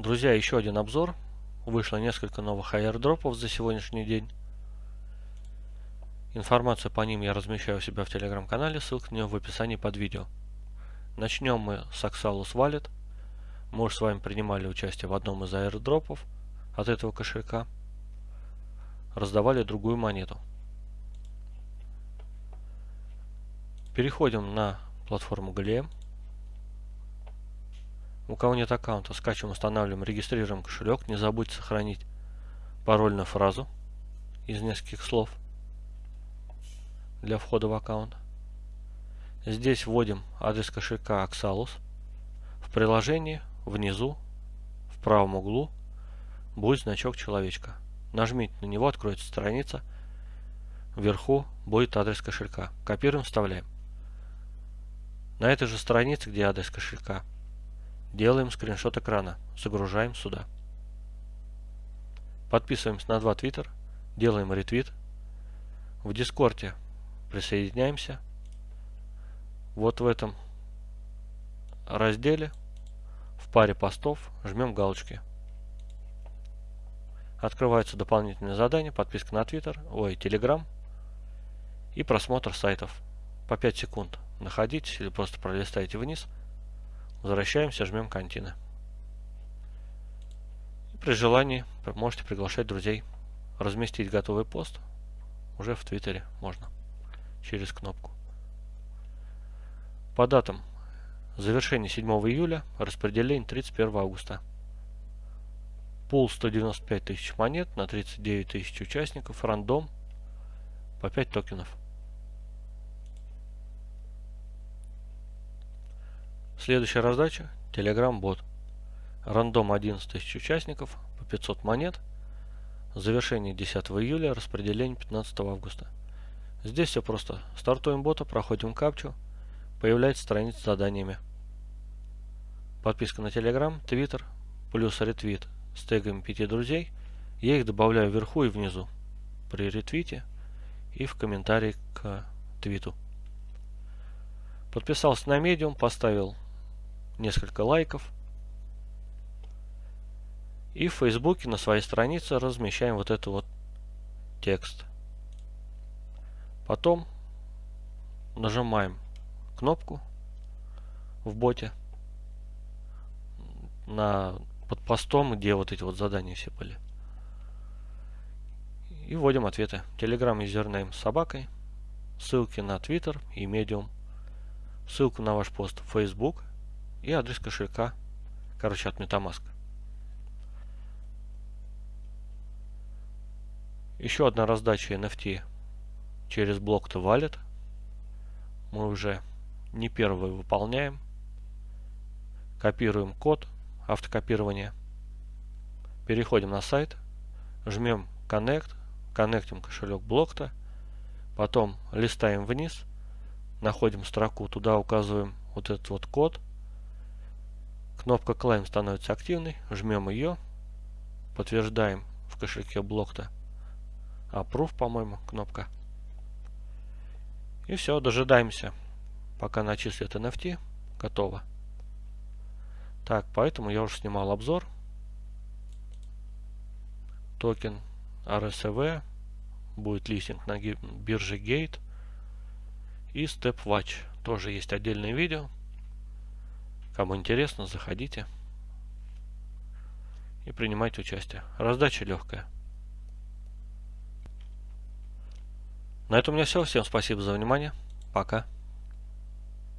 Друзья, еще один обзор. Вышло несколько новых аирдропов за сегодняшний день. Информацию по ним я размещаю у себя в телеграм-канале, ссылка на него в описании под видео. Начнем мы с Axalus Wallet. Мы уже с вами принимали участие в одном из аирдропов от этого кошелька. Раздавали другую монету. Переходим на платформу Gleam. У кого нет аккаунта, скачиваем, устанавливаем, регистрируем кошелек. Не забудьте сохранить парольную фразу из нескольких слов для входа в аккаунт. Здесь вводим адрес кошелька Axalus. В приложении внизу в правом углу будет значок человечка. Нажмите на него, откроется страница. Вверху будет адрес кошелька. Копируем, вставляем. На этой же странице, где адрес кошелька, Делаем скриншот экрана, загружаем сюда. Подписываемся на два твиттер, делаем ретвит. В дискорде присоединяемся. Вот в этом разделе в паре постов жмем галочки. Открываются дополнительные задания, подписка на Твиттер, ой, Телеграм и просмотр сайтов. По 5 секунд находитесь или просто пролистайте вниз – Возвращаемся, жмем контины. И при желании можете приглашать друзей. Разместить готовый пост уже в Твиттере можно через кнопку. По датам. Завершение 7 июля, распределение 31 августа. Пул 195 тысяч монет на 39 тысяч участников, рандом по 5 токенов. Следующая раздача – Telegram бот. Рандом 11 тысяч участников по 500 монет. Завершение 10 июля, распределение 15 августа. Здесь все просто. Стартуем бота, проходим капчу, появляется страница с заданиями. Подписка на Telegram, Twitter, плюс ретвит с тегами 5 друзей. Я их добавляю вверху и внизу при ретвите и в комментарии к твиту. Подписался на медиум, поставил несколько лайков. И в Фейсбуке на своей странице размещаем вот этот вот текст. Потом нажимаем кнопку в боте на под постом, где вот эти вот задания все были. И вводим ответы. Telegram юзернейм с собакой, ссылки на Twitter и Medium, ссылку на ваш пост в Facebook и адрес кошелька, короче, от Metamask. Еще одна раздача NFT через блок to Wallet. Мы уже не первый выполняем. Копируем код автокопирования. Переходим на сайт, жмем Connect, коннектим кошелек блокта, потом листаем вниз, находим строку, туда указываем вот этот вот код, Кнопка Claim становится активной, жмем ее, подтверждаем в кошельке блокта Approve, по-моему, кнопка. И все, дожидаемся, пока начислят NFT. Готово. Так, поэтому я уже снимал обзор. Токен RSV. Будет листинг на бирже Gate. И StepWatch. Тоже есть отдельное видео. Кому интересно, заходите и принимайте участие. Раздача легкая. На этом у меня все. Всем спасибо за внимание. Пока.